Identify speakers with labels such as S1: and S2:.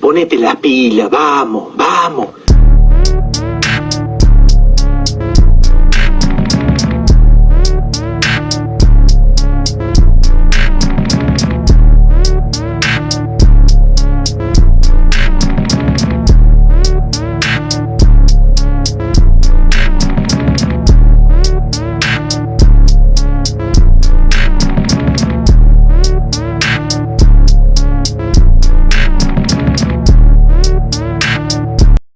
S1: Ponete las pilas, vamos, vamos.